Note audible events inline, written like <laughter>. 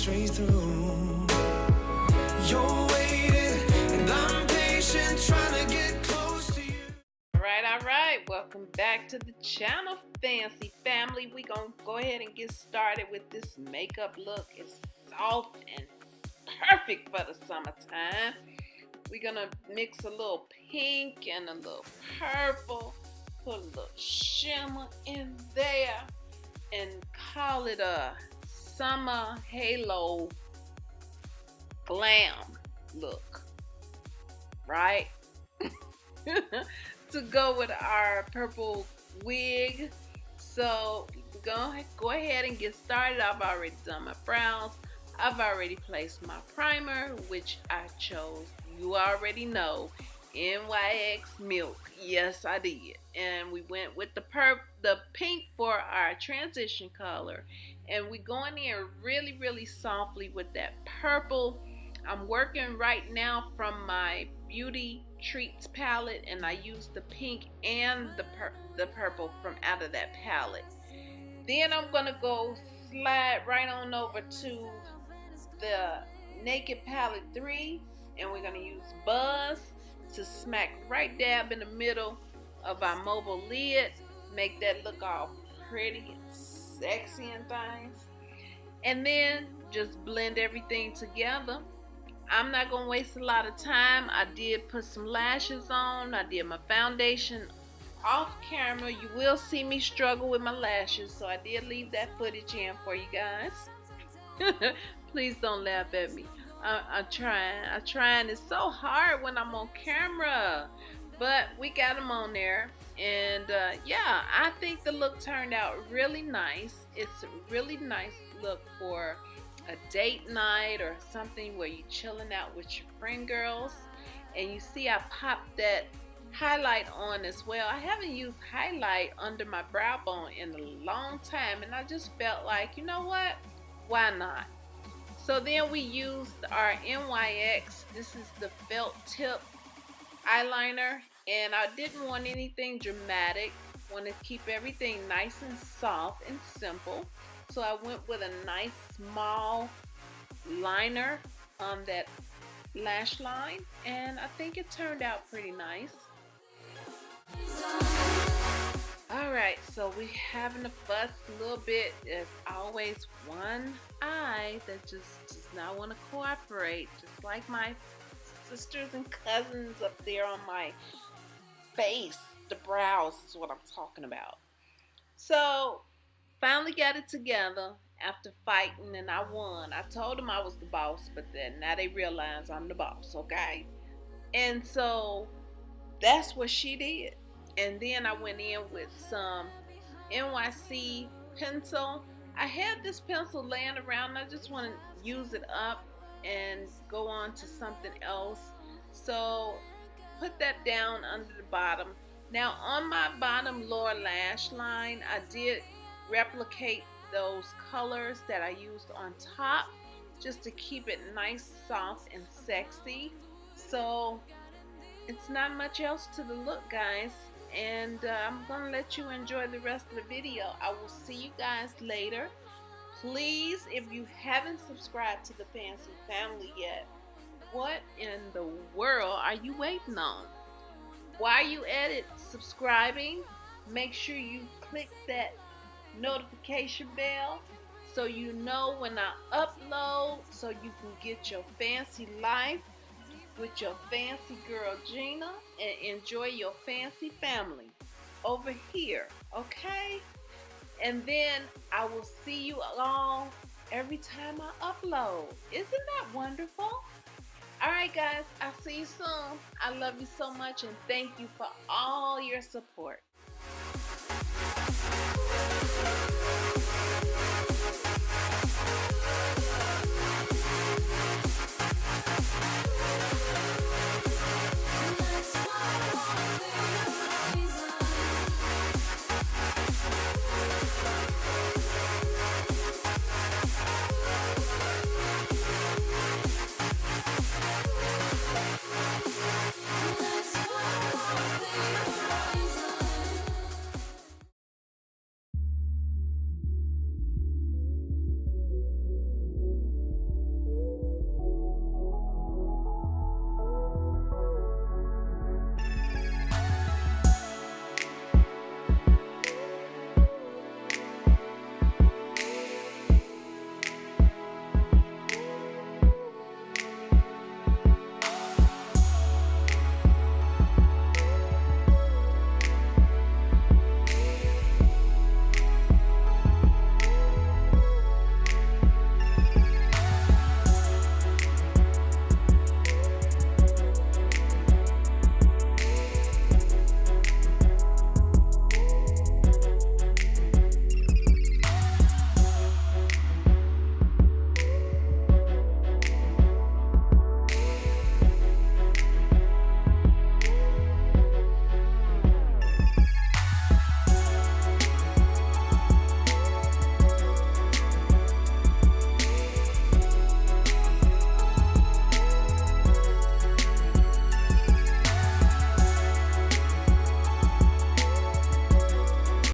straight through. You're waiting, and I'm patient, trying to get close to you. All right, all right. Welcome back to the channel, Fancy Family. We gonna go ahead and get started with this makeup look. It's soft and perfect for the summertime. We're gonna mix a little pink and a little purple, put a little shimmer in there, and call it a summer halo glam look, right? <laughs> to go with our purple wig. So go, go ahead and get started. I've already done my brows. I've already placed my primer, which I chose, you already know, NYX Milk. Yes, I did. And we went with the perp, the pink for our transition color. And we going in really, really softly with that purple. I'm working right now from my Beauty Treats palette and I use the pink and the, pur the purple from out of that palette. Then I'm to go slide right on over to the Naked Palette 3 and we're to use Buzz to smack right dab in the middle of our mobile lid. Make that look all pretty and sexy and things. And then just blend everything together. I'm not going to waste a lot of time. I did put some lashes on. I did my foundation off camera. You will see me struggle with my lashes. So I did leave that footage in for you guys. <laughs> Please don't laugh at me. I, am trying. I'm trying. It's so hard when I'm on camera. But we got them on there. And uh, yeah, I think the look turned out really nice. It's a really nice look for a date night or something where you're chilling out with your friend girls. And you see I popped that highlight on as well. I haven't used highlight under my brow bone in a long time. And I just felt like, you know what? Why not? So then we used our NYX. This is the felt tip eyeliner. And I didn't want anything dramatic. Want to keep everything nice and soft and simple. So I went with a nice small liner on that lash line. And I think it turned out pretty nice. Alright, so we having a fuss a little bit. There's always one eye that just does not want to cooperate, just like my sisters and cousins up there on my face. The brows is what I'm talking about. So, finally got it together after fighting and I won. I told them I was the boss, but then now they realize I'm the boss, okay? And so, that's what she did and then I went in with some NYC pencil. I had this pencil laying around. I just want to use it up and go on to something else. So put that down under the bottom. Now on my bottom lower lash line, I did replicate those colors that I used on top just to keep it nice, soft, and sexy. So it's not much else to the look, guys and uh, I'm gonna let you enjoy the rest of the video. I will see you guys later. Please if you haven't subscribed to the fancy family yet what in the world are you waiting on? While you at it? Subscribing. Make sure you click that notification bell so you know when I upload so you can get your fancy life with your fancy girl Gina and enjoy your fancy family over here, okay? And then I will see you all every time I upload. Isn't that wonderful? All right, guys, I'll see you soon. I love you so much and thank you for all your support.